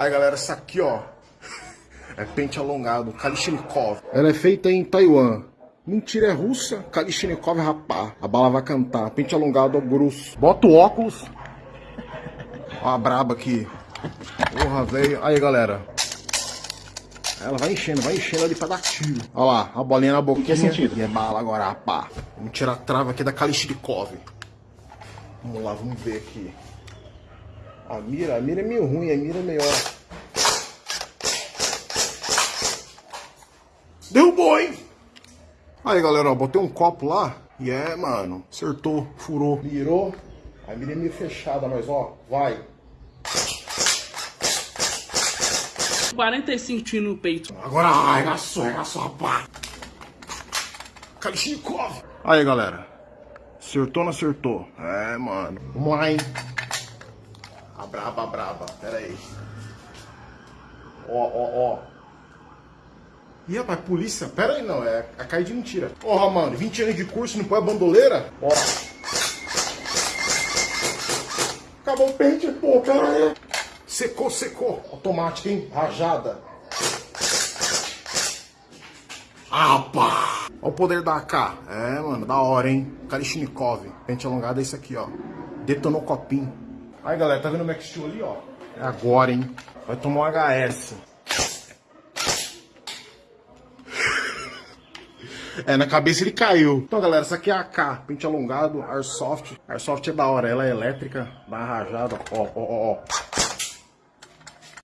Aí, galera, essa aqui, ó. É pente alongado, Kalishnikov. Ela é feita em Taiwan. Mentira, é russa. Kalishnikov rapá. A bala vai cantar. Pente alongado, grosso. Bota o óculos. Ó a braba aqui. Porra, velho. Aí, galera. Ela vai enchendo, vai enchendo ali pra dar tiro. Olha lá, a bolinha na boquinha. Que sentido? E é bala agora, rapá. Vamos tirar a trava aqui da Kalishnikov. Vamos lá, vamos ver aqui. A mira, a mira é meio ruim, a mira é melhor. Derrubou, hein? Aí, galera, ó, botei um copo lá. E é, mano, acertou, furou, mirou. A mira é meio fechada, mas ó, vai. 45 tiros no peito. Agora arregaçou, arregaçou, rapaz. Kalishnikov. Aí, galera. Acertou ou não acertou? É, mano. Vamos lá, hein? Braba, braba. Pera aí. Ó, ó, ó. Ih, rapaz, polícia. Pera aí, não. É a cair de mentira. Porra, mano. 20 anos de curso, não põe a bandoleira? Ó. Acabou o pente, pô. Pera aí. Secou, secou. Automática, hein? Rajada. Ah, pá! Olha o poder da AK. É, mano, da hora, hein? Kalishnikov. Pente alongado é isso aqui, ó. Detonou copinho. Aí, galera, tá vendo o Max Steel ali, ó? É agora, hein? Vai tomar um HS. É, na cabeça ele caiu. Então, galera, essa aqui é a AK, pente alongado, Airsoft. Airsoft é da hora, ela é elétrica, dá rajada, ó, ó, ó, ó.